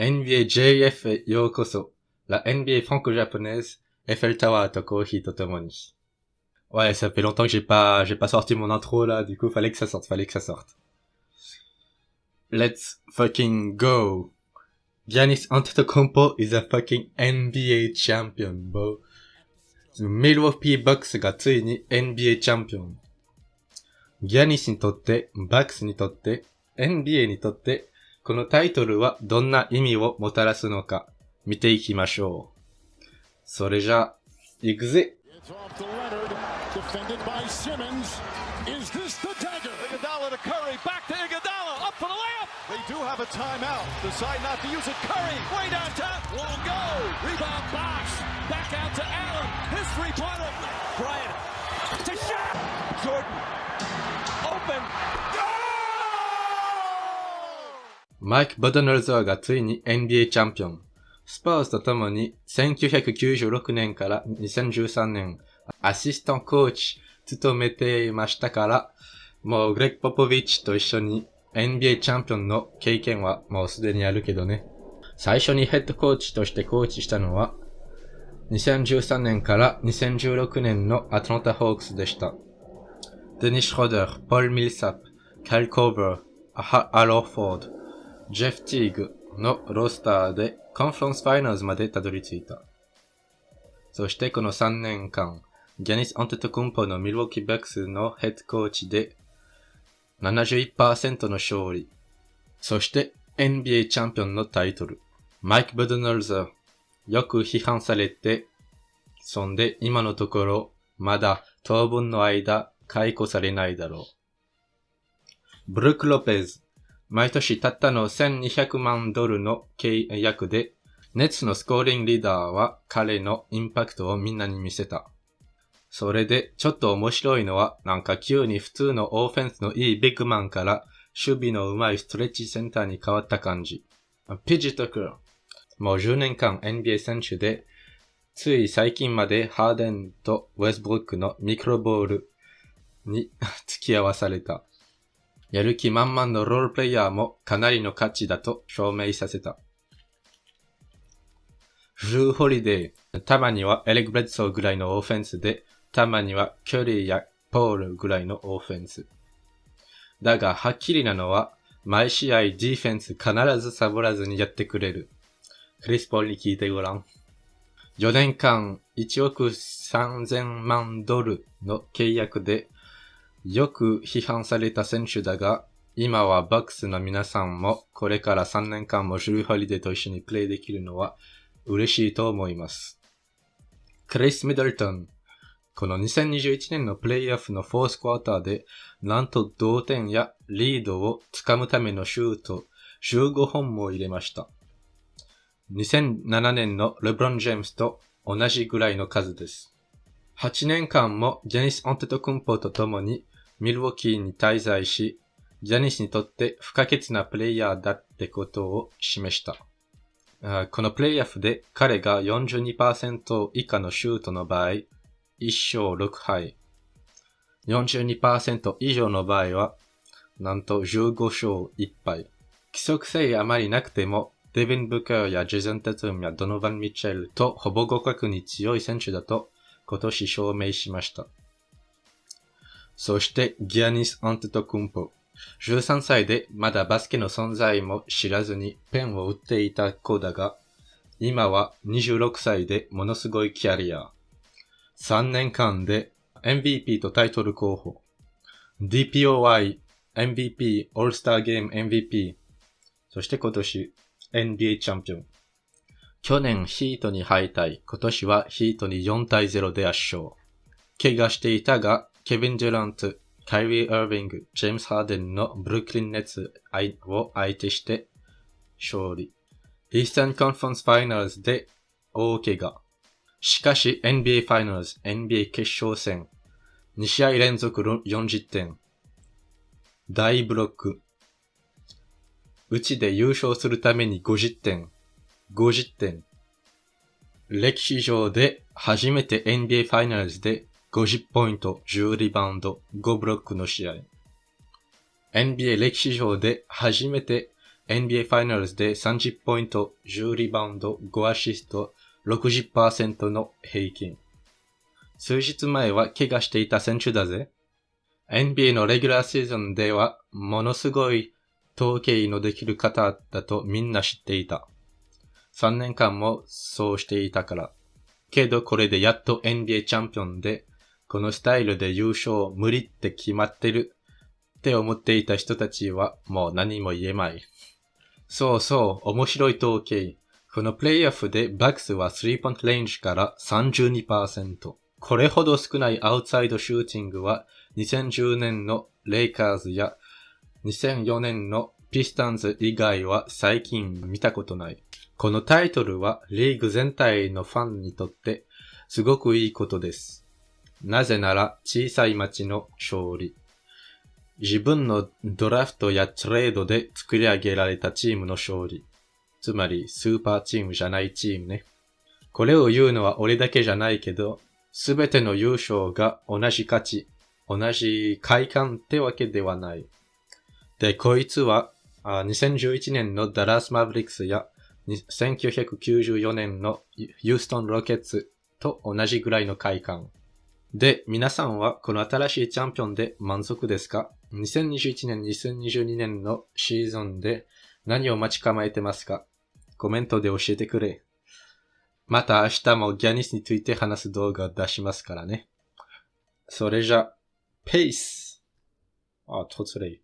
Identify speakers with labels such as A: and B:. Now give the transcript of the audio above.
A: NBA JF へようこそ。La NBA franco-japonaise, Eiffel Tower とコーヒーとともに。Ouais, ça fait longtemps que j'ai pas, j'ai pas sorti mon intro là, du coup, fallait que ça sorte, fallait que ça sorte. Let's fucking go. Giannis Antetokounmpo is a fucking NBA champion, bro. Milwaukee Bucks がついに NBA チャンピオン。ギャニスにとって、バックスにとって、NBA にとって、 このタイトルはどんな意味をもたらすのか、見ていきましょう。それじゃあ、行くぜ.
B: They do have a timeout. Decide not to use it. Curry, way downtown, won't go.
C: Rebound box. Back out to Allen. His three-pointer.
B: Bryant to shot. Jordan, open.
A: マイク・ボドナルザーがついに NBA チャンピオン。スパーズと共に1996年から2013年、アシスタントコーチ務めていましたから、もうグレッグ・ポポビッチと一緒に NBA チャンピオンの経験はもうすでにあるけどね。最初にヘッドコーチとしてコーチしたのは、2013年から2016年のアトランタ・ホークスでした。デニス・シュローダー、ポール・ミルサップ、カイル・コーバー、アル・ホーフォード、ジェフ・ティーグのロースターでコンファレンスファイナルズまでたどり着いた。そしてこの3年間、ギャニス・アンテトコンポのミルウォーキー・バックスのヘッドコーチで71%の勝利。そして NBA チャンピオンのタイトル。マイク・ブドナルザー。よく批判されて、そんで今のところまだ当分の間解雇されないだろう。ブルック・ロペズ。毎年たったの1200万ドルの契約で、ネッツのスコーリングリーダーは彼のインパクトをみんなに見せた。それで、ちょっと面白いのは、なんか急に普通のオーフェンスのいいビッグマンから、守備の上手いストレッチセンターに変わった感じ。 PJ タッカー。もう10年間 NBA 選手で、つい最近までハーデンとウェスブルックのミクロボールに付き合わされた。やる気満々のロールプレイヤーもかなりの価値だと証明させた。ドリュー・ホリデー、たまにはエリック・ブレッドソーぐらいのオフェンスで、たまにはキュリーやポールぐらいのオフェンス。だが、はっきりなのは、毎試合ディフェンス必ずサボらずにやってくれる。クリス・ポールに聞いてごらん。4年間1億3000万ドルの契約で、よく批判された選手だが、今はバックスの皆さんもこれから3年間もジュルー・ホリデーと一緒にプレイできるのは嬉しいと思います。クリス・ミドルトン。この2021年のプレイオフのフォースクォーターで、なんと同点やリードをつかむためのシュート15本も入れました。2007年のレブロン・ジェームスと同じぐらいの数です。8年間もジャニス・アンテトクンポと共にミルウォーキーに滞在し、ジャニスにとって不可欠なプレイヤーだってことを示した。このプレイオフで彼が42%以下のシュートの場合、1勝6敗。42%以上の場合は、なんと15勝1敗。規則性あまりなくても、デビン・ブカーやジェゼン・テトゥムやドノバン・ミッチェルとほぼ互角に強い選手だと今年証明しました。そしてギアニス・アンテトクンポ。13歳でまだバスケの存在も知らずにペンを打っていた子だが、今は26歳でものすごいキャリア。3年間で MVP とタイトル候補。DPOI、MVP、オールスターゲーム MVP。そして今年 NBA チャンピオン。去年ヒートに敗退。今年はヒートに4対0で圧勝。怪我していたが、ケビン・デュラント、カイリー・アービング、ジェームス・ハーデンのブルックリン・ネッツを相手して勝利。イースタン・コンファンス・ファイナルズで大怪我。しかし NBA ファイナルズ、NBA 決勝戦、2試合連続40点。大ブロック。うちで優勝するために50点。50点。歴史上で初めて NBA ファイナルズで50ポイント、10リバウンド、5ブロックの試合。NBA 歴史上で初めて NBA ファイナルズで30ポイント、10リバウンド、5アシスト、60%の平均。数日前は怪我していた選手だぜ。NBA のレギュラーシーズンではものすごい統計のできる方だとみんな知っていた。3年間もそうしていたから。けどこれでやっと NBA チャンピオンで、このスタイルで優勝無理って決まってるって思っていた人たちはもう何も言えまい。そうそう、面白い統計。このプレイオフでバックスは3ポイントレンジから32%。これほど少ないアウトサイドシューティングは2010年のレイカーズや2004年のピスタンズ以外は最近見たことない。このタイトルはリーグ全体のファンにとってすごくいいことです。なぜなら小さい町の勝利。自分のドラフトやトレードで作り上げられたチームの勝利。つまりスーパーチームじゃないチームね。これを言うのは俺だけじゃないけど、すべての優勝が同じ価値、同じ快感ってわけではない。で、こいつは、2011年のダラス・マブリックスや1994年のユーストン・ロケッツと同じぐらいの快感。で、皆さんはこの新しいチャンピオンで満足ですか ?2021 年、2022年のシーズンで何を待ち構えてますか？コメントで教えてくれ。また明日もギャニスについて話す動画を出しますからね。それじゃ、ペースあ、突然。